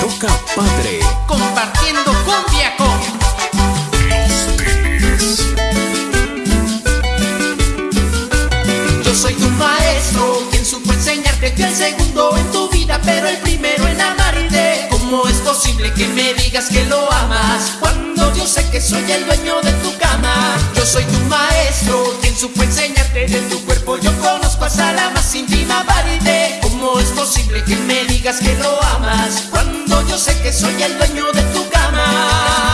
toca padre. Compartiendo cumbia con. Yo soy tu maestro, quien supo enseñarte que el segundo en tu vida, pero el primero en amarte. ¿Cómo es posible que me digas que lo amas? Cuando yo sé que soy el dueño de tu cama. Yo soy tu maestro, quien supo enseñarte de tu cuerpo. Yo conozco a Salama sin Dima posible que me digas que lo amas cuando yo sé que soy el dueño de tu cama?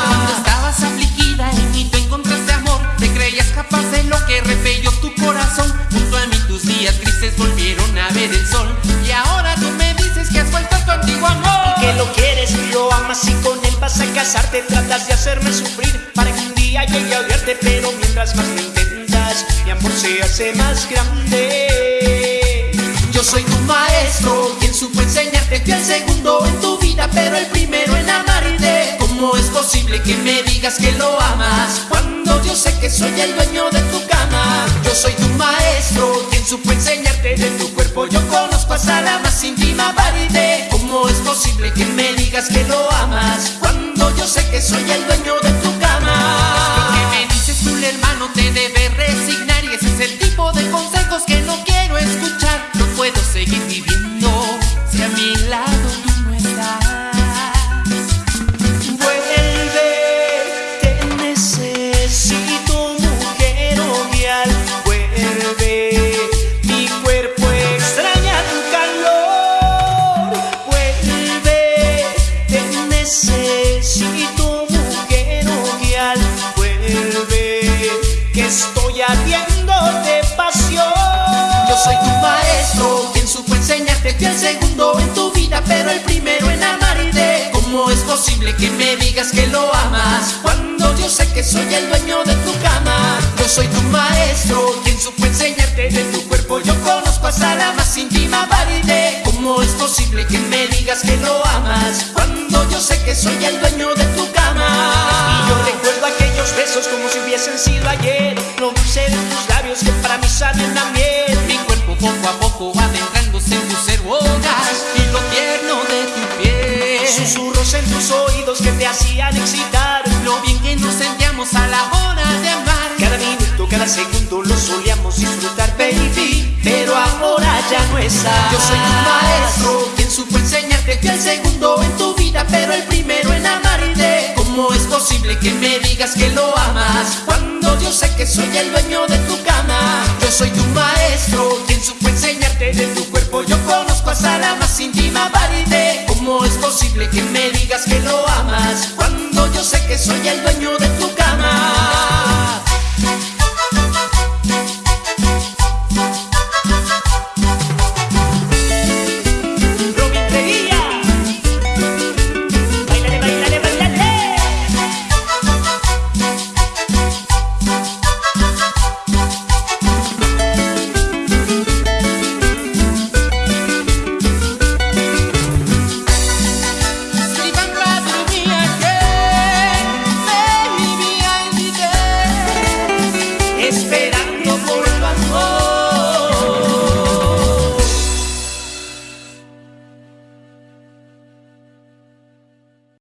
Cuando estabas afligida en mí tú encontraste amor, te creías capaz de lo que repelió tu corazón. Junto a mí tus días grises volvieron a ver el sol. Y ahora tú me dices que has vuelto a tu antiguo amor. que lo quieres y lo amas y con él vas a casarte Tratas de hacerme sufrir para que un día llegue a odiarte Pero mientras más lo intentas, mi amor se hace más grande Yo soy tu maestro, quien supo enseñarte Fui el segundo en tu vida, pero el primero en amarte ¿Cómo es posible que me digas que lo amas? Cuando yo sé que soy el dueño de tu cama Yo soy tu maestro, quien supo enseñarte de tu cuerpo Yo conozco hasta la más íntima pared ¿Cómo es posible que me digas que lo amas? Cuando yo sé que soy el dueño de pasión Yo soy tu maestro, quien supo enseñarte Fui el segundo en tu vida, pero el primero en amarte ¿Cómo es posible que me digas que lo amas? Cuando yo sé que soy el dueño de tu cama Yo soy tu maestro, quien supo enseñarte de tu cuerpo Yo conozco hasta la más íntima pared ¿Cómo es posible que me digas que lo amas? Cuando yo sé que soy el dueño como si hubiesen sido ayer. Lo dulce de tus labios que para mí saben a miel. Mi cuerpo poco a poco va adentrándose en tus cerbonas y lo tierno de tu piel. Susurros en tus oídos que te hacían excitar. Lo bien que nos sentíamos a la hora de amar. Cada minuto, cada segundo lo solíamos disfrutar, baby. Pero ahora ya no está. Yo soy tu maestro, quien supo enseñarte Fui el segundo en tu vida, pero el digas que lo amas? Cuando yo sé que soy el dueño de tu cama Yo soy tu maestro, quien supo enseñarte de tu cuerpo Yo conozco hasta la más íntima pared ¿Cómo es posible que me digas que lo amas? Cuando yo sé que soy el dueño de tu cama